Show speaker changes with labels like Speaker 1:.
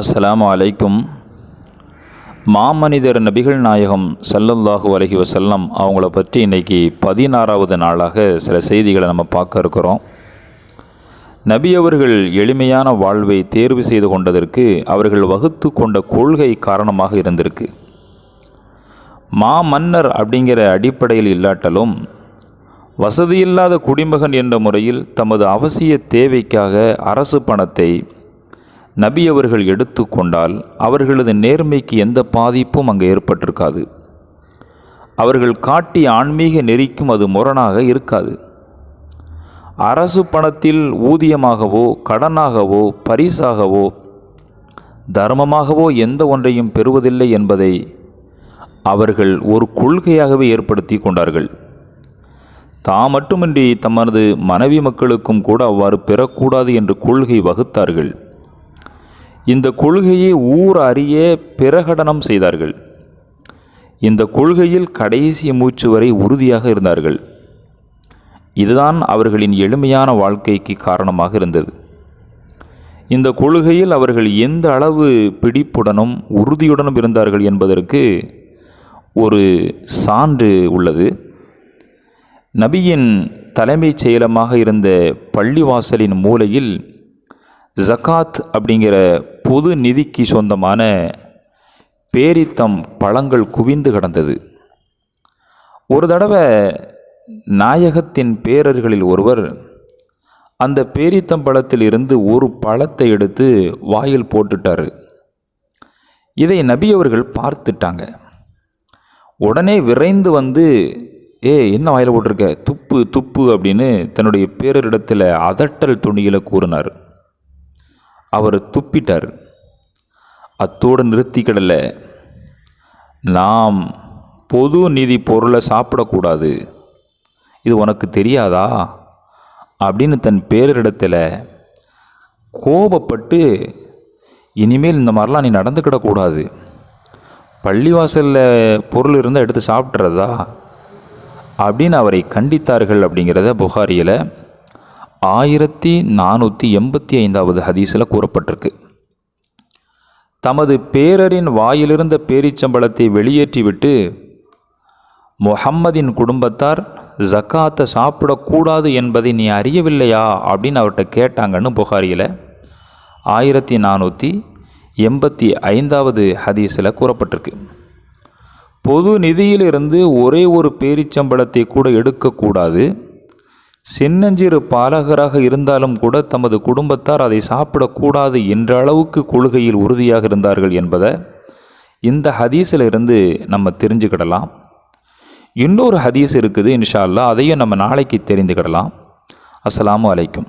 Speaker 1: அஸ்லாம் அலைக்கும். மாமனிதர் நபிகள் நாயகம் சல்லல்லாஹு அலஹி வசல்லம் அவங்கள பற்றி இன்றைக்கி பதினாறாவது நாளாக சில செய்திகளை நம்ம பார்க்க இருக்கிறோம். நபி அவர்கள் எளிமையான வாழ்வை தேர்வு செய்து கொண்டதற்கு அவர்கள் வகுத்து கொண்ட கொள்கை காரணமாக இருந்திருக்கு. மா மன்னர் அப்படிங்கிற அடிப்படையில் இல்லாட்டலும் வசதியில்லாத குடிமகன் என்ற முறையில் தமது அவசிய தேவைக்காக அரசு பணத்தை நபி அவர்கள் எடுத்துக்கொண்டால் அவர்களது நேர்மைக்கு எந்த பாதிப்பும் அங்கே ஏற்பட்டிருக்காது. அவர்கள் காட்டிய ஆன்மீக நெறிக்கும் அது முரணாக இருக்காது. அரசு பணத்தில் ஊதியமாகவோ கடனாகவோ பரிசாகவோ தர்மமாகவோ எந்த ஒன்றையும் பெறுவதில்லை என்பதை அவர்கள் ஒரு கொள்கையாகவே ஏற்படுத்தி கொண்டார்கள். தாம் மட்டுமின்றி தமது மனைவி மக்களுக்கும் கூட அவ்வாறு பெறக்கூடாது என்று கொள்கை வகுத்தார்கள். இந்த கொள்கையை ஊர் அறிய பிரகடனம் செய்தார்கள். இந்த கொள்கையில் கடைசி மூச்சு வரை உறுதியாக இருந்தார்கள். இதுதான் அவர்களின் எளிமையான வாழ்க்கைக்கு காரணமாக இருந்தது. இந்த கொள்கையில் அவர்கள் எந்த அளவு பிடிப்புடனும் உறுதியுடனும் இருந்தார்கள் என்பதற்கு ஒரு சான்று உள்ளது. நபியின் தலைமைச் செயலமாக இருந்த பள்ளிவாசலின் மூலையில் ஜகாத் அப்படிங்கிற பொது நிதிக்கு சொந்தமான பேரித்தம் பழங்கள் குவிந்து கிடந்தது. ஒரு தடவை நாயகத்தின் பேரர்களில் ஒருவர் அந்த பேரித்தம்பழத்தில் இருந்து ஒரு பழத்தை எடுத்து வாயில் போட்டுட்டார். இதை நபி அவர்கள் பார்த்துட்டாங்க. உடனே விரைந்து வந்து ஏ என்ன வாயில் போட்டிருக்க? துப்பு துப்பு அப்படின்னு தன்னுடைய பேரரிடத்தில் அதட்டல் துணியில் கூறினார். அவர் துப்பிட்டார். அத்தோடு நிறுத்திக்கிடல நாம் பொது நிதி பொருளை சாப்பிடக்கூடாது. இது உனக்கு தெரியாதா? அப்படின்னு தன் பேரிடத்தில் கோபப்பட்டு இனிமேல் இந்த மாதிரிலாம் நீ நடந்துக்கிடக்கூடாது பள்ளிவாசலில் பொருள் இருந்தால் எடுத்து சாப்பிட்றதா அப்படின்னு அவரை கண்டித்தார்கள் அப்படிங்கிறத புகாரியில் ஆயிரத்தி நானூற்றி எண்பத்தி ஐந்தாவது ஹதீஸில் கூறப்பட்டிருக்கு. தமது பேரரின் வாயிலிருந்த பேரிச்சம்பளத்தை வெளியேற்றிவிட்டு முஹம்மதின் குடும்பத்தார் ஜக்காத்தை சாப்பிடக்கூடாது என்பதை நீ அறியவில்லையா? அப்படின்னு அவர்கிட்ட கேட்டாங்கன்னு புகாரியில் ஆயிரத்தி நானூற்றி எண்பத்தி ஐந்தாவது ஹதீஸில் கூறப்பட்டிருக்கு. பொது நிதியிலிருந்து ஒரே ஒரு பேரிச்சம்பளத்தை கூட எடுக்கக்கூடாது. சின்னஞ்சிறு பாலகராக இருந்தாலும் கூட தமது குடும்பத்தார் அதை சாப்பிடக்கூடாது என்ற அளவுக்கு கொள்கையில் உறுதியாக இருந்தார்கள் என்பதை இந்த ஹதீஸில் இருந்து நம்ம தெரிஞ்சுக்கிடலாம். இன்னொரு ஹதீஸ் இருக்குது இன்ஷா அல்லா அதையும் நம்ம நாளைக்கு தெரிந்துக்கிடலாம். அஸ்ஸலாமு அலைக்கும்.